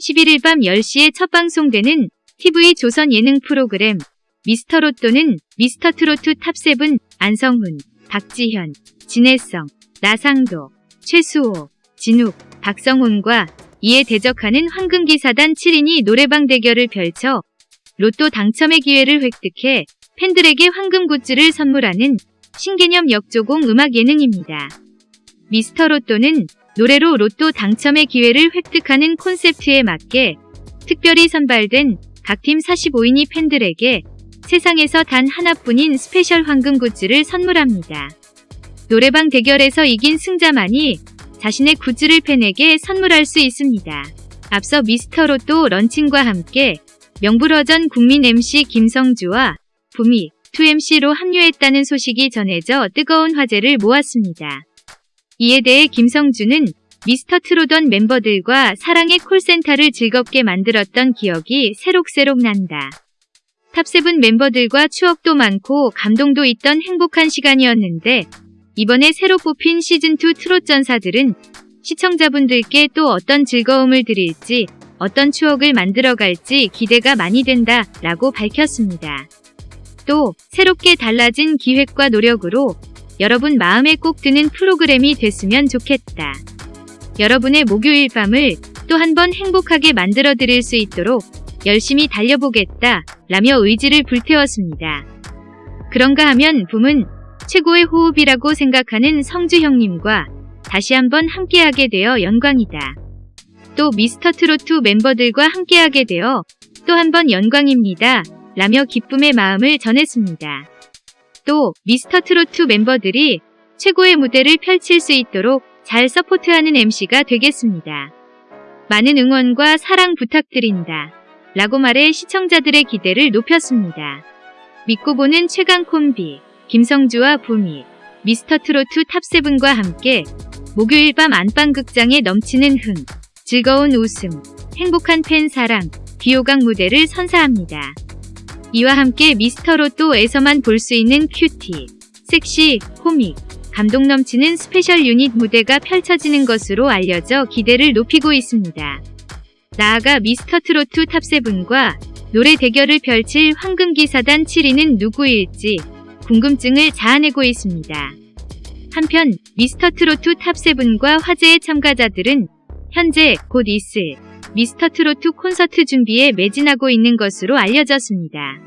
11일 밤 10시에 첫 방송되는 TV 조선 예능 프로그램 미스터 로또는 미스터트롯 탑7 안성훈, 박지현, 진해성, 나상도, 최수호, 진욱, 박성온과 이에 대적하는 황금기사단 7인이 노래방 대결을 펼쳐 로또 당첨의 기회를 획득해 팬들에게 황금 굿즈를 선물하는 신개념 역조공 음악 예능입니다. 미스터 로또는 노래로 로또 당첨의 기회를 획득하는 콘셉트에 맞게 특별히 선발된 각 팀 45인이 팬들에게 세상에서 단 하나뿐인 special 황금 굿즈를 선물합니다. 노래방 대결에서 이긴 승자만이 자신의 굿즈를 팬에게 선물할 수 있습니다. 앞서 미스터 로또 런칭과 함께 명불허전 국민 MC 김성주와 붐이 MC로 합류했다는 소식이 전해져 뜨거운 화제를 모았습니다. 이에 대해 김성주는 미스터트롯 멤버들과 사랑의 콜센터를 즐겁게 만들었던 기억이 새록새록 난다. 탑세븐 멤버들과 추억도 많고 감동도 있던 행복한 시간이었는데 이번에 새로 뽑힌 시즌2 트롯 전사들은 시청자분들께 또 어떤 즐거움을 드릴지 어떤 추억을 만들어갈지 기대가 많이 된다 라고 밝혔습니다. 또 새롭게 달라진 기획과 노력으로 여러분 마음에 꼭 드는 프로그램이 됐으면 좋겠다. 여러분의 목요일 밤을 또 한 번 행복하게 만들어 드릴 수 있도록 열심히 달려보겠다 라며 의지를 불태웠습니다. 그런가 하면 붐은 최고의 호흡이라고 생각하는 성주 형님과 다시 한번 함께하게 되어 영광이다. 또 미스터 트로트 멤버들과 함께하게 되어 또 한 번 영광입니다. 라며 기쁨의 마음을 전했습니다. 또 미스터트롯 멤버들이 최고의 무대를 펼칠 수 있도록 잘 support하는 MC가 되겠습니다. 많은 응원과 사랑 부탁드린다. 라고 말해 시청자들의 기대를 높였습니다. 믿고 보는 최강 콤비 김성주와 붐이 미스터트롯 탑세븐과 함께 목요일 밤 안방극장에 넘치는 흥, 즐거운 웃음, 행복한 팬 사랑, 귀호강 무대를 선사합니다. 이와 함께 미스터로또에서만 볼 수 있는 cutie, 섹시, 코믹, 감동 넘치는 special 유닛 무대가 펼쳐지는 것으로 알려져 기대를 높이고 있습니다. 나아가 미스터트롯 탑세븐과 노래 대결을 펼칠 황금기사단 7인은 누구일지 궁금증을 자아내고 있습니다. 한편 미스터트롯 탑세븐과 화제의 참가자들은 현재 곧 있을 미스터트로트 콘서트 준비에 매진하고 있는 것으로 알려졌습니다.